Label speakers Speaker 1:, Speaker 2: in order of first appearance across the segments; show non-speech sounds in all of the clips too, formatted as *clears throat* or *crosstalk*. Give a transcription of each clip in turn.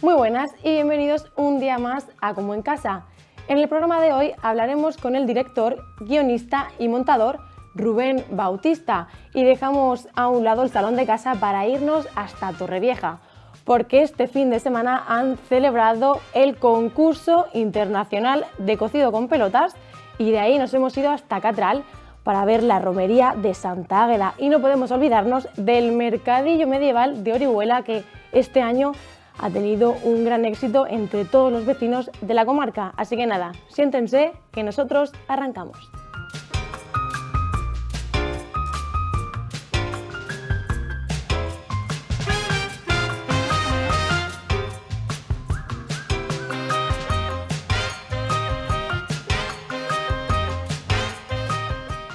Speaker 1: Muy buenas y bienvenidos un día más a Como en Casa. En el programa de hoy hablaremos con el director, guionista y montador Rubén Bautista y dejamos a un lado el salón de casa para irnos hasta Torrevieja, porque este fin de semana han celebrado el concurso internacional de cocido con pelotas y de ahí nos hemos ido hasta Catral para ver la romería de Santa Águeda y no podemos olvidarnos del mercadillo medieval de Orihuela que este año ha tenido un gran éxito entre todos los vecinos de la comarca. Así que nada, siéntense que nosotros arrancamos.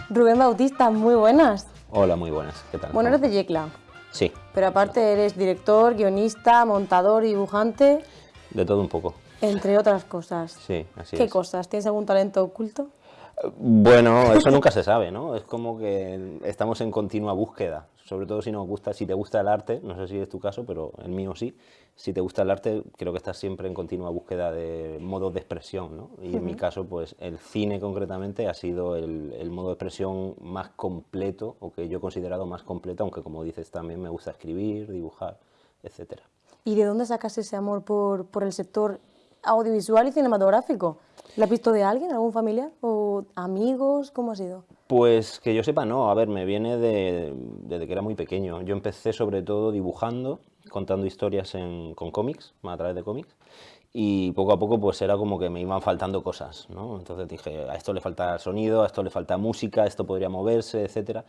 Speaker 1: Rubén Bautista, muy buenas.
Speaker 2: Hola, muy buenas. ¿Qué tal?
Speaker 1: Bueno, eres de Yecla.
Speaker 2: Sí.
Speaker 1: Pero aparte eres director, guionista, montador, dibujante.
Speaker 2: De todo un poco.
Speaker 1: Entre otras cosas.
Speaker 2: Sí, así
Speaker 1: ¿Qué
Speaker 2: es.
Speaker 1: cosas? ¿Tienes algún talento oculto?
Speaker 2: Bueno, eso nunca se sabe, ¿no? Es como que estamos en continua búsqueda. Sobre todo si nos gusta, si te gusta el arte, no sé si es tu caso, pero el mío sí. Si te gusta el arte, creo que estás siempre en continua búsqueda de modos de expresión, ¿no? Y en mi caso, pues el cine concretamente ha sido el, el modo de expresión más completo, o que yo he considerado más completo, aunque como dices también me gusta escribir, dibujar, etcétera.
Speaker 1: ¿Y de dónde sacas ese amor por, por el sector audiovisual y cinematográfico? ¿Lo has visto de alguien, algún familiar o amigos? ¿Cómo ha sido?
Speaker 2: Pues que yo sepa, no. A ver, me viene de, desde que era muy pequeño. Yo empecé sobre todo dibujando, contando historias con cómics, a través de cómics, y poco a poco pues era como que me iban faltando cosas, ¿no? Entonces dije, a esto le falta sonido, a esto le falta música, esto podría moverse, etcétera.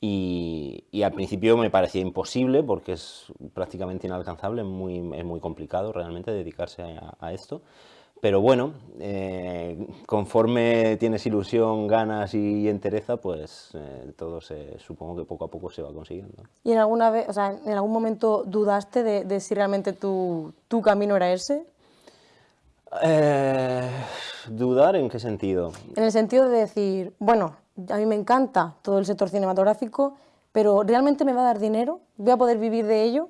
Speaker 2: Y, al principio me parecía imposible porque es prácticamente inalcanzable, muy, es muy complicado realmente dedicarse a esto. Pero bueno, eh, conforme tienes ilusión, ganas y entereza, pues eh, todo se, supongo que poco a poco se va consiguiendo.
Speaker 1: ¿Y en alguna vez, o sea, en algún momento dudaste de, de si realmente tu, tu camino era ese?
Speaker 2: Eh, ¿Dudar en qué sentido?
Speaker 1: En el sentido de decir, bueno, a mí me encanta todo el sector cinematográfico, pero ¿realmente me va a dar dinero? ¿Voy a poder vivir de ello?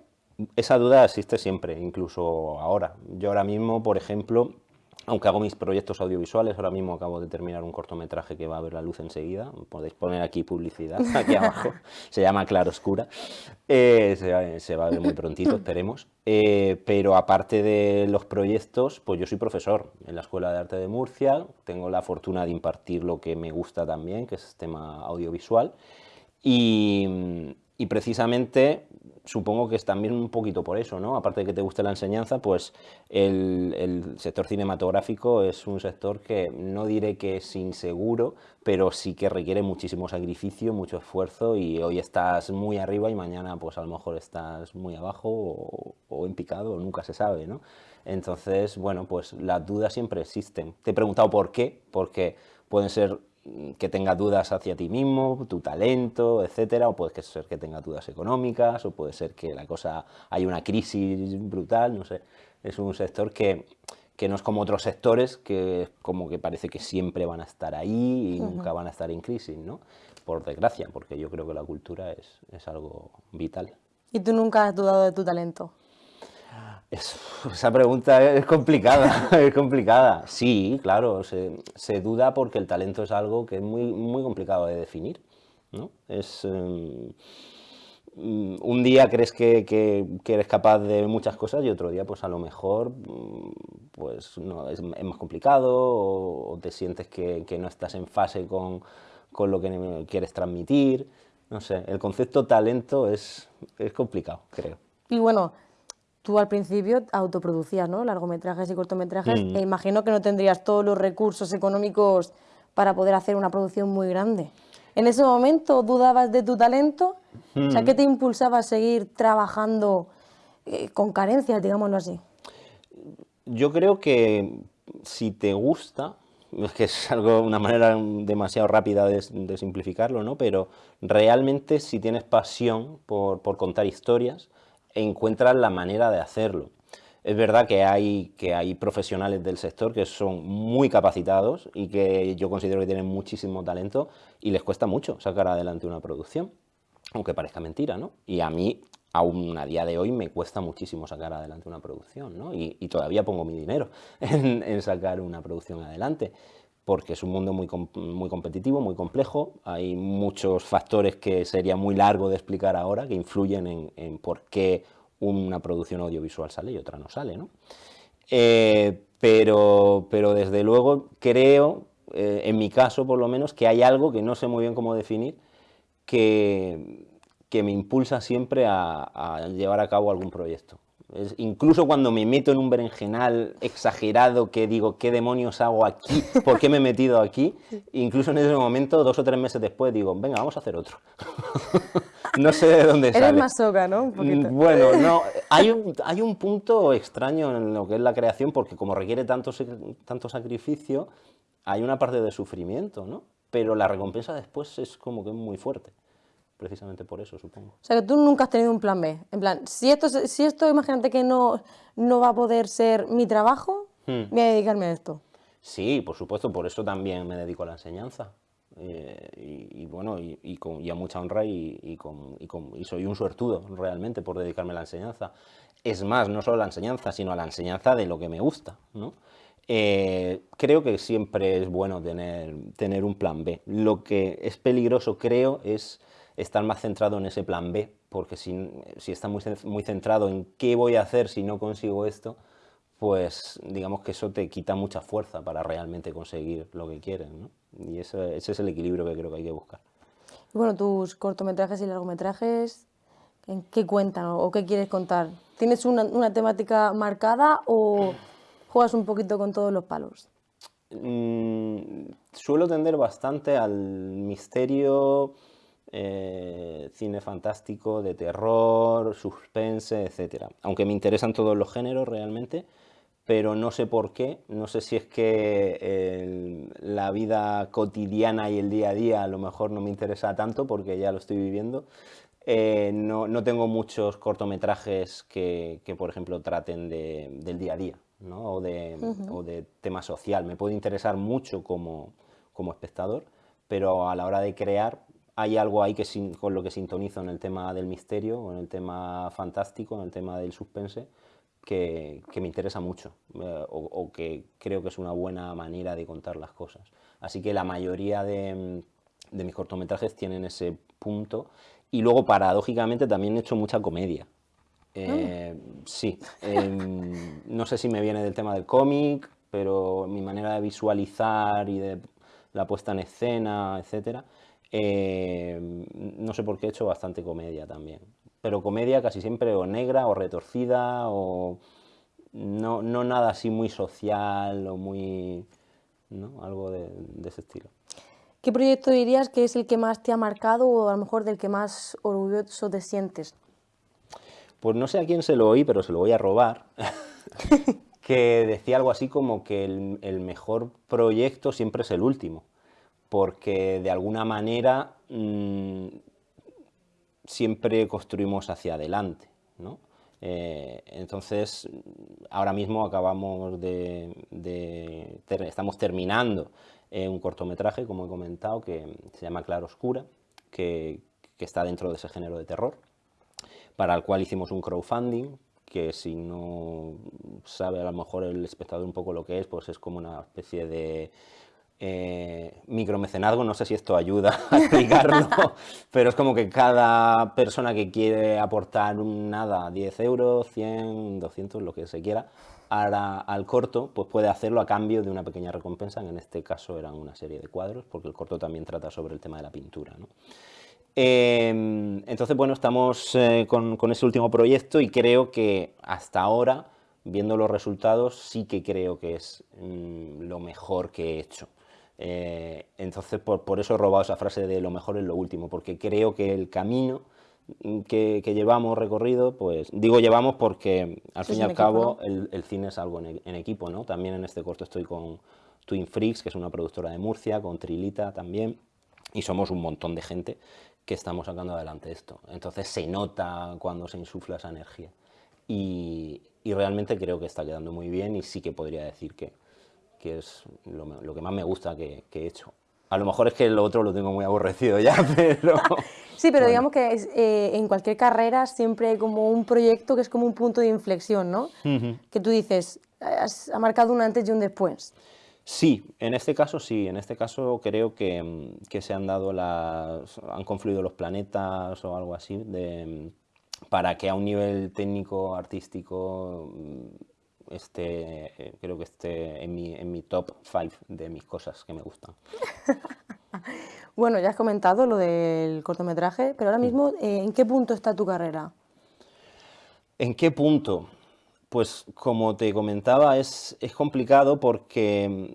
Speaker 2: Esa duda existe siempre, incluso ahora. Yo ahora mismo, por ejemplo, aunque hago mis proyectos audiovisuales, ahora mismo acabo de terminar un cortometraje que va a ver la luz enseguida, podéis poner aquí publicidad, *laughs* aquí abajo, se llama Claroscura, eh, se, va- a ver muy prontito, esperemos. Eh, pero aparte de los proyectos, pues yo soy profesor en la Escuela de Arte de Murcia, tengo la fortuna de impartir lo que me gusta también, que es tema audiovisual, y, y precisamente supongo que es también un poquito por eso, ¿no? Aparte de que te guste la enseñanza, pues el, sector cinematográfico es un sector que no diré que es inseguro, pero sí que requiere muchísimo sacrificio, mucho esfuerzo y hoy estás muy arriba y mañana pues a lo mejor estás muy abajo o, o en picado, nunca se sabe, ¿no? Entonces, bueno, pues las dudas siempre existen. Te he preguntado por qué, porque pueden ser que tengas dudas hacia ti mismo, tu talento, etcétera, o puede ser que tengas dudas económicas, o puede ser que la cosa hay una crisis brutal, no sé. Es un sector que, que no es como otros sectores que como que parece que siempre van a estar ahí y nunca van a estar en crisis, ¿no? Por desgracia, porque yo creo que la cultura es, es algo vital.
Speaker 1: ¿Y tú nunca has dudado de tu talento?
Speaker 2: Es- *laughs* esa pregunta es complicada, *laughs* es complicada. Sí, claro, se, duda porque el talento es algo que es muy, muy complicado de definir, ¿no? Es, em, un día crees que, que- eres capaz de muchas cosas y otro día, pues a lo mejor, pues no, es, más complicado o, o te sientes que, que no estás en fase con, con lo que quieres transmitir. No sé, el concepto talento es, es complicado, creo.
Speaker 1: Y bueno, tú al principio autoproducías, ¿no? Largometrajes y cortometrajes,
Speaker 2: Mm.
Speaker 1: e imagino que no tendrías todos los recursos económicos para poder hacer una producción muy grande. ¿En ese momento dudabas de tu talento? O
Speaker 2: Mm.
Speaker 1: sea, ¿qué te impulsaba a seguir trabajando eh, con carencias, digámoslo así?
Speaker 2: Yo creo que si te gusta, es que es algo, una manera demasiado rápida de, de simplificarlo, ¿no? Pero realmente si tienes pasión por, por contar historias, encuentras la manera de hacerlo. Es verdad que hay, que hay profesionales del sector que son muy capacitados y que yo considero que tienen muchísimo talento y les cuesta mucho sacar adelante una producción, aunque parezca mentira, ¿no? Y a mí aún a día de hoy me cuesta muchísimo sacar adelante una producción, ¿no? y, todavía pongo mi dinero *laughs* en, sacar una producción adelante, porque es un mundo muy, muy competitivo, muy complejo, hay muchos factores que sería muy largo de explicar ahora, que influyen en, por qué una producción audiovisual sale y otra no sale. ¿no? Eh, pero, pero desde luego creo, eh, en mi caso por lo menos, que hay algo que no sé muy bien cómo definir, que, que me impulsa siempre a, llevar a cabo algún proyecto. Incluso cuando me meto en un berenjenal exagerado que digo, ¿qué demonios hago aquí? ¿Por qué me he metido aquí? Incluso en ese momento, dos o tres meses después, digo, venga, vamos a hacer otro. *laughs* no sé de dónde sale.
Speaker 1: Eres más ¿no?
Speaker 2: Mm, bueno, no, hay un, hay un punto extraño en lo que es la creación, porque como requiere tanto, tanto sacrificio, hay una parte de sufrimiento, ¿no? Pero la recompensa después es como que muy fuerte precisamente por eso, supongo.
Speaker 1: O sea, que tú nunca has tenido un plan B. En plan, si esto, si esto imagínate que no, no va a poder ser mi trabajo, hmm. voy a dedicarme a esto.
Speaker 2: Sí, por supuesto, por eso también me dedico a la enseñanza. Eh, y, bueno, y, con, a mucha honra y, con, y, soy un suertudo realmente por dedicarme a la enseñanza. Es más, no solo a la enseñanza, sino a la enseñanza de lo que me gusta. ¿no? Eh, creo que siempre es bueno tener, tener un plan B. Lo que es peligroso, creo, es estar más centrado en ese plan B, porque si, si está muy, muy centrado en qué voy a hacer si no consigo esto, pues digamos que eso te quita mucha fuerza para realmente conseguir lo que quieres, ¿no? Y ese, ese es el equilibrio que creo que hay que buscar.
Speaker 1: bueno, tus cortometrajes y largometrajes, ¿en qué cuentan o qué quieres contar? ¿Tienes una, una temática marcada o *clears throat* juegas un poquito con todos los palos?
Speaker 2: Mm, suelo tender bastante al misterio, eh, cine fantástico, de terror, suspense, etc. Aunque me interesan todos los géneros realmente, pero no sé por qué, no sé si es que la vida cotidiana y el día a día a lo mejor no me interesa tanto porque ya lo estoy viviendo. Eh, no, tengo muchos cortometrajes que, por ejemplo, traten del día a día o, de, o, de, tema social. Me puede interesar mucho como, como espectador, pero a la hora de crear hay algo ahí que con lo que sintonizo en el tema del misterio, en el tema fantástico, en el tema del suspense, que, me interesa mucho eh, o, que creo que es una buena manera de contar las cosas. Así que la mayoría de, mis cortometrajes tienen ese punto y luego paradójicamente también he hecho mucha comedia. Eh, ah. Sí, em, no sé si me viene del tema del cómic, pero mi manera de visualizar y de la puesta en escena, etcétera, eh, no sé por qué he hecho bastante comedia también. Pero comedia casi siempre o negra o retorcida o no, nada así muy social o muy... ¿no? Algo de, ese estilo.
Speaker 1: ¿Qué proyecto dirías que es el que más te ha marcado o a lo mejor del que más orgulloso te sientes?
Speaker 2: Pues no sé a quién se lo oí, pero se lo voy a robar. *laughs* que decía algo así como que el mejor proyecto siempre es el último porque de alguna manera mm, siempre construimos hacia adelante. ¿no? Eh, entonces, ahora mismo acabamos de, estamos terminando eh, un cortometraje, como he comentado, que se llama Claro Oscura, que, que está dentro de ese género de terror, para el cual hicimos un crowdfunding, que si no sabe a lo mejor el espectador un poco lo que es, pues es como una especie de eh, micromecenazgo, no sé si esto ayuda *laughs* a explicarlo, *laughs* pero es como que cada persona que quiere aportar un nada, 10 euros, 100, 200, lo que se quiera, al corto, pues puede hacerlo a cambio de una pequeña recompensa, en este caso eran una serie de cuadros, porque el corto también trata sobre el tema de la pintura. Em, entonces, bueno, estamos eh, con, ese último proyecto y creo que hasta ahora, viendo los resultados, sí que creo que es mm, lo mejor que he hecho. Eh, entonces, por, eso he robado esa frase de lo mejor es lo último, porque creo que el camino que, llevamos recorrido, pues digo llevamos porque al fin y al cabo el, cine es algo en, equipo, ¿no? También en este corto estoy con Twin Freaks, que es una productora de Murcia, con Trilita también, y somos un montón de gente que estamos sacando adelante esto. Entonces se nota cuando se insufla esa energía. Y, y realmente creo que está quedando muy bien y sí que podría decir que, que es lo, que más me gusta que, he hecho. A lo mejor es que lo otro lo tengo muy aborrecido ya, *laughs* pero...
Speaker 1: sí, pero digamos que eh, en cualquier carrera siempre hay como un proyecto que es como un punto de inflexión, ¿no? Que tú dices, has, ha marcado un antes y un después.
Speaker 2: Sí, en este caso sí, en este caso creo que, que se han dado las, han confluido los planetas o algo así, de, para que a un nivel técnico, artístico, este, creo que esté en mi, en mi top 5 de mis cosas que me gustan. *laughs*
Speaker 1: bueno, ya has comentado lo del cortometraje, pero ahora mismo, eh, ¿en qué punto está tu carrera?
Speaker 2: ¿En qué punto? Pues como te comentaba, es, es complicado porque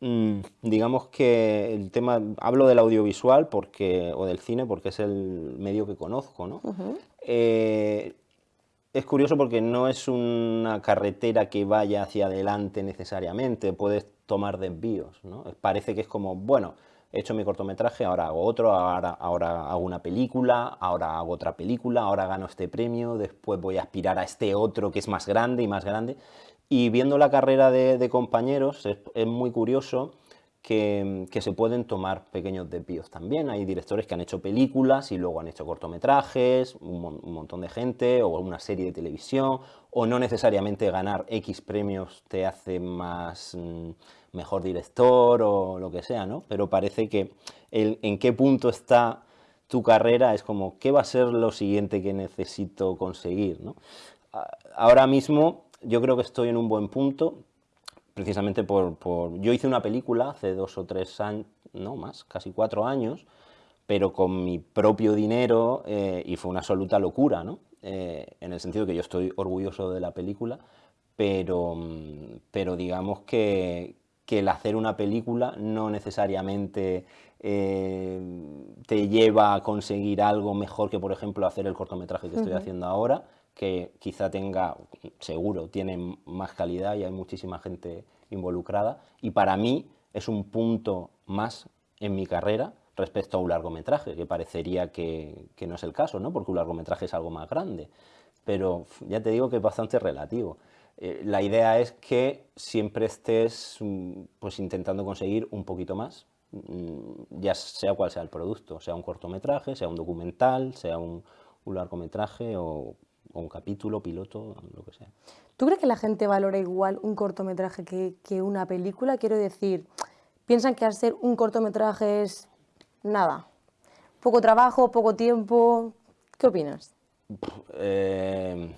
Speaker 2: mm, digamos que el tema, hablo del audiovisual porque, o del cine porque es el medio que conozco, ¿no? Eh, es curioso porque no es una carretera que vaya hacia adelante necesariamente, puedes tomar desvíos, ¿no? Parece que es como, bueno, he hecho mi cortometraje, ahora hago otro, ahora, ahora hago una película, ahora hago otra película, ahora gano este premio, después voy a aspirar a este otro que es más grande y más grande. Y viendo la carrera de, compañeros es, muy curioso que, se pueden tomar pequeños desvíos también. Hay directores que han hecho películas y luego han hecho cortometrajes, un, montón de gente, o una serie de televisión, o no necesariamente ganar X premios te hace más... Mm, mejor director o lo que sea, ¿no? Pero parece que en qué punto está tu carrera es como, ¿qué va a ser lo siguiente que necesito conseguir? ¿no? Ahora mismo yo creo que estoy en un buen punto, precisamente por, Yo hice una película hace dos o tres años, no más, casi cuatro años, pero con mi propio dinero eh, y fue una absoluta locura, ¿no? Eh, en el sentido que yo estoy orgulloso de la película, pero, pero digamos que, que el hacer una película no necesariamente eh, te lleva a conseguir algo mejor que, por ejemplo, hacer el cortometraje que estoy haciendo ahora, que quizá tenga, seguro, tiene más calidad y hay muchísima gente involucrada. Y para mí es un punto más en mi carrera respecto a un largometraje, que parecería que, que no es el caso, ¿no? porque un largometraje es algo más grande. Pero ya te digo que es bastante relativo. Eh, la idea es que siempre estés mm, pues, intentando conseguir un poquito más, mm, ya sea cual sea el producto, sea un cortometraje, sea un documental, sea un, largometraje o, un capítulo, piloto, lo que sea.
Speaker 1: ¿Tú crees que la gente valora igual un cortometraje que, que una película? Quiero decir, ¿piensan que al ser un cortometraje es nada? ¿Poco trabajo, poco tiempo? ¿Qué opinas?
Speaker 2: Eh,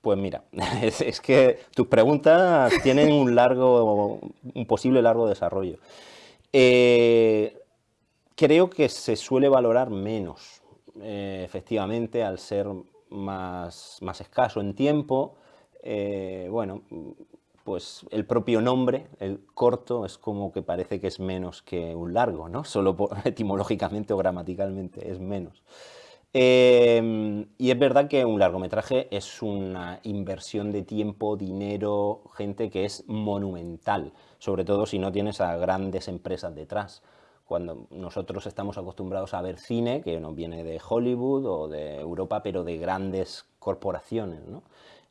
Speaker 2: pues mira, *laughs* es, que tus preguntas tienen un largo, un posible largo desarrollo. Eh, creo que se suele valorar menos, eh, efectivamente, al ser más, más, escaso en tiempo. Eh, bueno, pues el propio nombre, el corto, es como que parece que es menos que un largo, ¿no? *laughs* Solo etimológicamente o gramaticalmente es menos. Em, y es verdad que un largometraje es una inversión de tiempo, dinero, gente que es monumental, sobre todo si no tienes a grandes empresas detrás. Cuando nosotros estamos acostumbrados a ver cine, que no viene de Hollywood o de Europa, pero de grandes corporaciones, ¿no?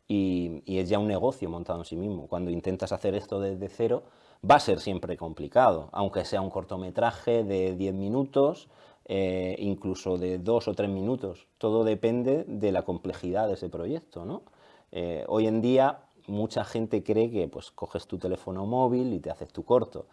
Speaker 2: y, y es ya un negocio montado en sí mismo. Cuando intentas hacer esto desde cero, va a ser siempre complicado, aunque sea un cortometraje de 10 minutos, eh, incluso de dos o tres minutos. Todo depende de la complejidad de ese proyecto. ¿no? Eh, hoy en día mucha gente cree que pues, coges tu teléfono móvil y te haces tu corto.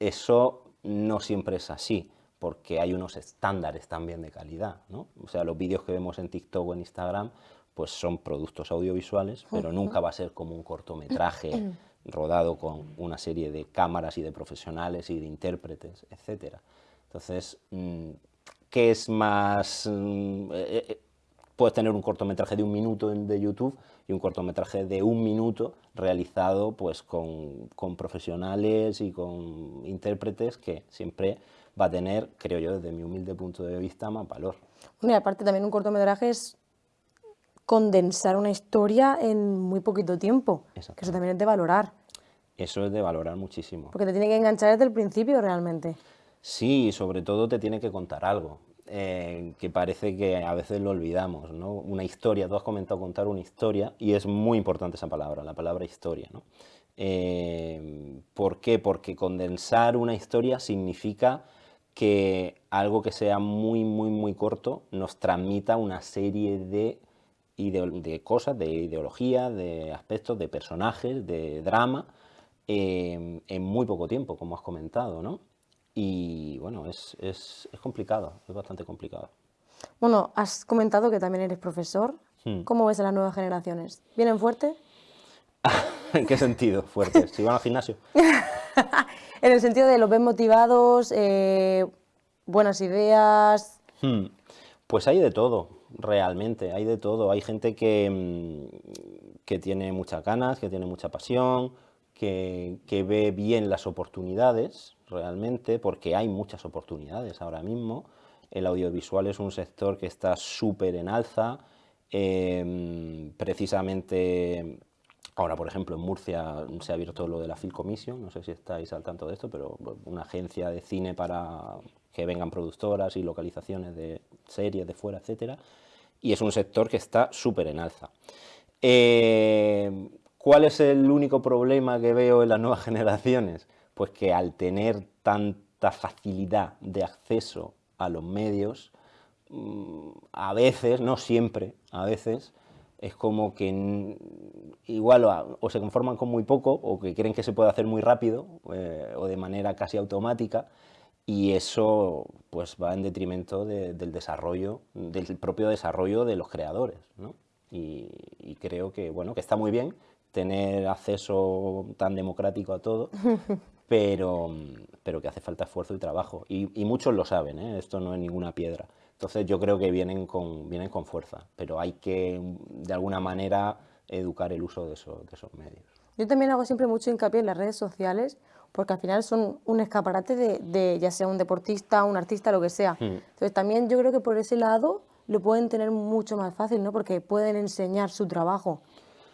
Speaker 2: Eso no siempre es así, porque hay unos estándares también de calidad. ¿no? O sea, los vídeos que vemos en TikTok o en Instagram pues son productos audiovisuales, pero nunca va a ser como un cortometraje *clears throat* rodado con una serie de cámaras y de profesionales y de intérpretes, etcétera. Entonces, mm, ¿qué es más...? Mm, eh, eh, puedes tener un cortometraje de un minuto de YouTube y un cortometraje de un minuto realizado pues, con, profesionales y con intérpretes que siempre va a tener, creo yo, desde mi humilde punto de vista, más valor.
Speaker 1: y aparte también un cortometraje es condensar una historia en muy poquito tiempo, que eso también es de valorar.
Speaker 2: Eso es de valorar muchísimo.
Speaker 1: Porque te tiene que enganchar desde el principio realmente.
Speaker 2: Sí, sobre todo te tiene que contar algo. Eh, que parece que a veces lo olvidamos, ¿no? Una historia, tú has comentado contar una historia y es muy importante esa palabra, la palabra historia, ¿no? Eh, ¿Por qué? Porque condensar una historia significa que algo que sea muy, muy, muy corto nos transmita una serie de, de cosas, de ideología, de aspectos, de personajes, de drama, eh, en muy poco tiempo, como has comentado, ¿no? Y bueno, es, es, es, complicado, es bastante complicado.
Speaker 1: Bueno, has comentado que también eres profesor. Hmm. ¿Cómo ves a las nuevas generaciones? ¿Vienen fuerte? *laughs*
Speaker 2: ¿En qué sentido fuerte? ¿Si van al gimnasio? *laughs*
Speaker 1: en el sentido de los ven motivados, eh, buenas ideas.
Speaker 2: Hmm. Pues hay de todo, realmente, hay de todo. Hay gente que, mm, que tiene muchas ganas, que tiene mucha pasión, que, ve bien las oportunidades, realmente, porque hay muchas oportunidades ahora mismo. El audiovisual es un sector que está súper en alza, em, precisamente ahora, por ejemplo, en Murcia se ha abierto lo de la Film Commission, no sé si estáis al tanto de esto, pero una agencia de cine para que vengan productoras y localizaciones de series de fuera, etcétera, y es un sector que está súper en alza. Em, ¿Cuál es el único problema que veo en las nuevas *laughs* generaciones? Pues que al tener tanta facilidad de acceso a los medios, mm, a veces, no siempre, a veces, es como que igual o, se conforman con muy poco o que creen que se puede hacer muy rápido eh, o de manera casi automática y eso pues va en detrimento del desarrollo, del propio desarrollo de los creadores. ¿no? Y, y, creo que, bueno, que está muy bien tener acceso tan democrático a todo, *laughs* pero, pero que hace falta esfuerzo y trabajo. Y, muchos lo saben, ¿eh? esto no es ninguna piedra. Entonces yo creo que vienen con, vienen con fuerza, pero hay que de alguna manera educar el uso de, de esos medios.
Speaker 1: Yo también hago siempre mucho hincapié en las redes sociales, porque al final son un escaparate de, de ya sea un deportista, un artista, lo que sea. Hmm. Entonces también yo creo que por ese lado lo pueden tener mucho más fácil, ¿no? porque pueden enseñar su trabajo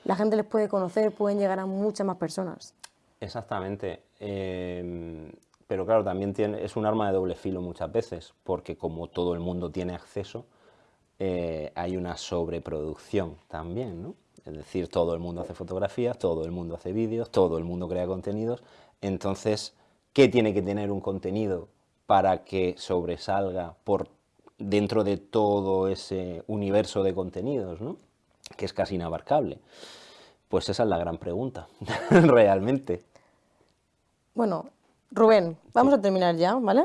Speaker 1: la gente les puede conocer, pueden llegar a muchas más personas.
Speaker 2: Exactamente. Em, pero claro, también es un arma de doble filo muchas veces, porque como todo el mundo tiene acceso, eh, hay una sobreproducción también, ¿no? Es decir, todo el mundo hace fotografías, todo el mundo hace vídeos, todo el mundo crea contenidos. Entonces, ¿qué tiene que tener un contenido para que sobresalga por dentro de todo ese universo de contenidos, ¿no? Que es casi inabarcable? Pues esa es la gran pregunta, *laughs* realmente.
Speaker 1: Bueno, Rubén, vamos a terminar ya, ¿vale?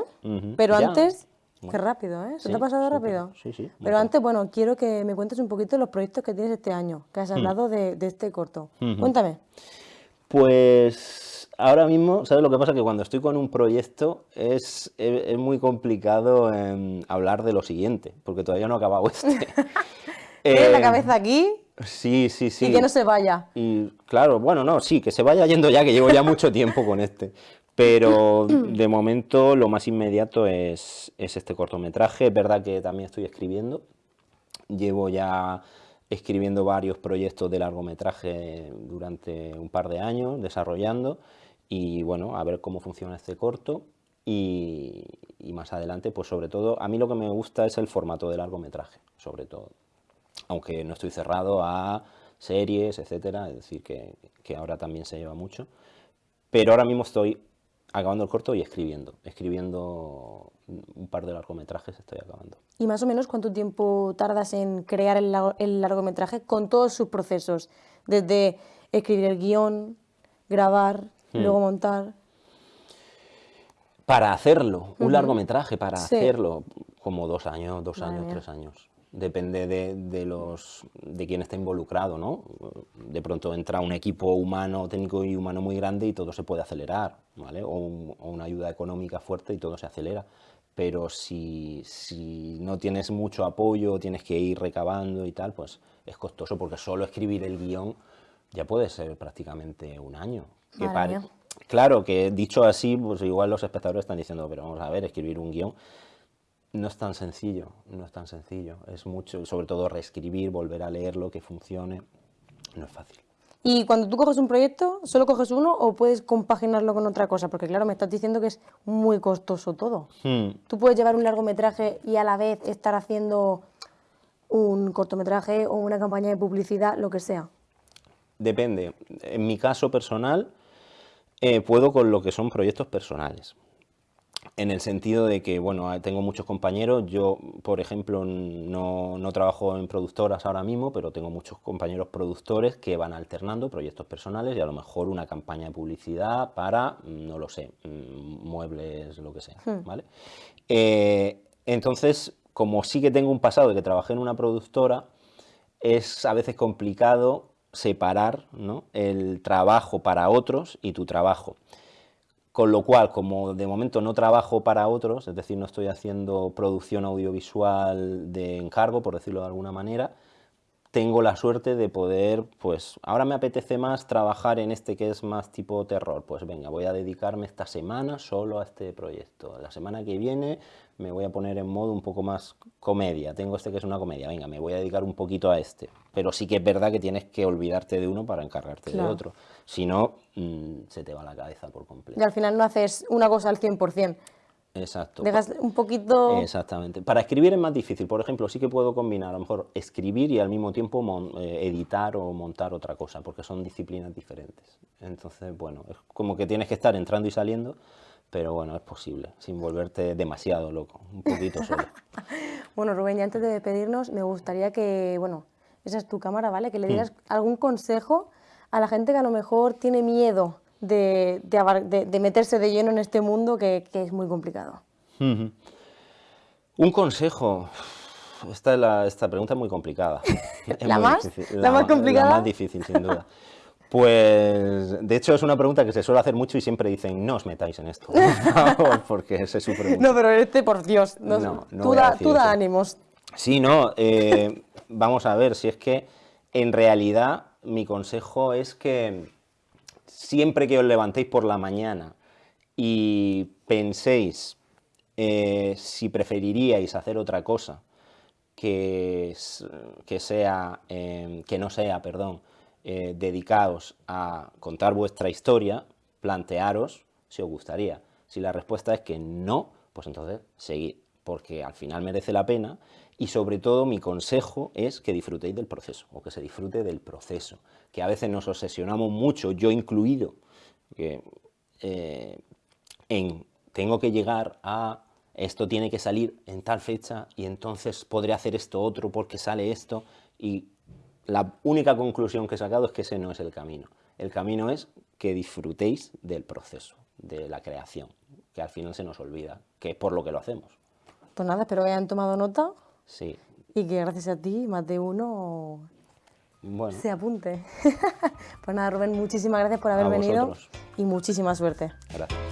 Speaker 1: Pero antes, qué rápido, ¿eh? ¿Se te ha pasado rápido?
Speaker 2: Sí, sí.
Speaker 1: Pero antes, bueno, quiero que me cuentes un poquito los proyectos que tienes este año, que has mm. hablado de, este corto. Cuéntame.
Speaker 2: Pues ahora mismo, ¿sabes lo que pasa? Que cuando estoy con un proyecto es, es, muy complicado hablar de lo siguiente, porque todavía no ha acabado este. *laughs*
Speaker 1: Tiene la eh, cabeza aquí.
Speaker 2: Sí, sí, sí.
Speaker 1: Y que no se vaya.
Speaker 2: Y claro, bueno, no, sí, que se vaya yendo ya, que llevo ya mucho tiempo con este. Pero *clears throat* de momento lo más inmediato es, este cortometraje. Es verdad que también estoy escribiendo. Llevo ya escribiendo varios proyectos de largometraje durante un par de años, desarrollando. Y bueno, a ver cómo funciona este corto. Y, y más adelante, pues sobre todo, a mí lo que me gusta es el formato de largometraje, sobre todo aunque no estoy cerrado a series, etcétera, es decir, que, ahora también se lleva mucho. Pero ahora mismo estoy acabando el corto y escribiendo. Escribiendo un par de largometrajes estoy acabando.
Speaker 1: ¿Y más o menos cuánto tiempo tardas en crear el, largometraje con todos sus procesos? Desde escribir el guion, grabar, hmm. luego montar.
Speaker 2: Para hacerlo, un largometraje, para hacerlo, como dos años, dos años, tres años depende de, los, de quién está involucrado, ¿no? De pronto entra un equipo humano, técnico y humano muy grande y todo se puede acelerar, ¿vale? O, una ayuda económica fuerte y todo se acelera. Pero si, si, no tienes mucho apoyo, tienes que ir recabando y tal, pues es costoso porque solo escribir el guion ya puede ser prácticamente un año. Que claro, que dicho así, pues igual los espectadores están diciendo, pero vamos a ver, escribir un guion no es tan sencillo, no es tan sencillo. Es mucho, sobre todo reescribir, volver a leerlo, que funcione, no es fácil.
Speaker 1: Y cuando tú coges un proyecto, ¿solo coges uno o puedes compaginarlo con otra cosa? Porque claro, me estás diciendo que es muy costoso todo.
Speaker 2: Hmm.
Speaker 1: Tú puedes llevar un largometraje y a la vez estar haciendo un cortometraje o una campaña de publicidad, lo que sea.
Speaker 2: Depende. En mi caso personal, eh, puedo con lo que son proyectos personales en el sentido de que, bueno, tengo muchos compañeros, yo, por ejemplo, no, no, trabajo en productoras ahora mismo, pero tengo muchos compañeros productores que van alternando proyectos personales y a lo mejor una campaña de publicidad para, no lo sé, mm, muebles, lo que sea,
Speaker 1: Hmm.
Speaker 2: ¿vale? Eh, entonces, como sí que tengo un pasado de que trabajé en una productora, es a veces complicado separar ¿no? el trabajo para otros y tu trabajo. Con lo cual, como de momento no trabajo para otros, es decir, no estoy haciendo producción audiovisual de encargo, por decirlo de alguna manera, tengo la suerte de poder, pues ahora me apetece más trabajar en este que es más tipo terror, pues venga, voy a dedicarme esta semana solo a este proyecto. La semana que viene me voy a poner en modo un poco más comedia, tengo este que es una comedia, venga, me voy a dedicar un poquito a este. Pero sí que es verdad que tienes que olvidarte de uno para encargarte
Speaker 1: Claro.
Speaker 2: de otro, si no, mm, se te va la cabeza por completo.
Speaker 1: Y al final no haces una cosa al 100%.
Speaker 2: Exacto.
Speaker 1: Dejas un poquito...
Speaker 2: Exactamente. Para escribir es más difícil. Por ejemplo, sí que puedo combinar a lo mejor escribir y al mismo tiempo eh, editar o montar otra cosa, porque son disciplinas diferentes. Entonces, bueno, es como que tienes que estar entrando y saliendo, pero bueno, es posible, sin volverte demasiado loco, un poquito solo. *laughs*
Speaker 1: Bueno, Rubén, y antes de despedirnos, me gustaría que, bueno, esa es tu cámara, ¿vale? Que le dieras
Speaker 2: Hmm.
Speaker 1: algún consejo a la gente que a lo mejor tiene miedo de, de abar- de- de meterse de lleno en este mundo que, que es muy complicado.
Speaker 2: Un consejo. Esta, es la- esta pregunta es muy complicada. *laughs* Es
Speaker 1: ¿La más? ¿La más complicada?
Speaker 2: La más difícil, sin duda. *laughs* Pues, de hecho, es una pregunta que se suele hacer mucho y siempre dicen, no os metáis en esto, por favor, *laughs* porque se sufre.
Speaker 1: No, pero este, por Dios, no,
Speaker 2: No, no
Speaker 1: tú, da, tú ánimos.
Speaker 2: Sí, no, eh, *laughs* vamos a ver, si es que en realidad mi consejo es que siempre que os levantéis por la mañana y penséis eh, si preferiríais hacer otra cosa que, que sea, eh, que no sea, perdón, eh, dedicados a contar vuestra historia, plantearos si os gustaría. Si la respuesta es que no, pues entonces seguid, porque al final merece la pena y sobre todo mi consejo es que disfrutéis del proceso o que se disfrute del proceso, que a veces nos obsesionamos mucho, yo incluido, que, eh, en tengo que llegar a esto tiene que salir en tal fecha y entonces podré hacer esto otro porque sale esto y la única conclusión que he sacado es que ese no es el camino. El camino es que disfrutéis del proceso, de la creación, que al final se nos olvida, que es por lo que lo hacemos.
Speaker 1: Pues nada, espero que hayan tomado nota
Speaker 2: Sí,
Speaker 1: y que gracias a ti más de uno
Speaker 2: bueno,
Speaker 1: se apunte. *laughs* pues nada, Rubén, muchísimas gracias por haber
Speaker 2: A
Speaker 1: venido
Speaker 2: vosotros.
Speaker 1: y muchísima suerte.
Speaker 2: gracias.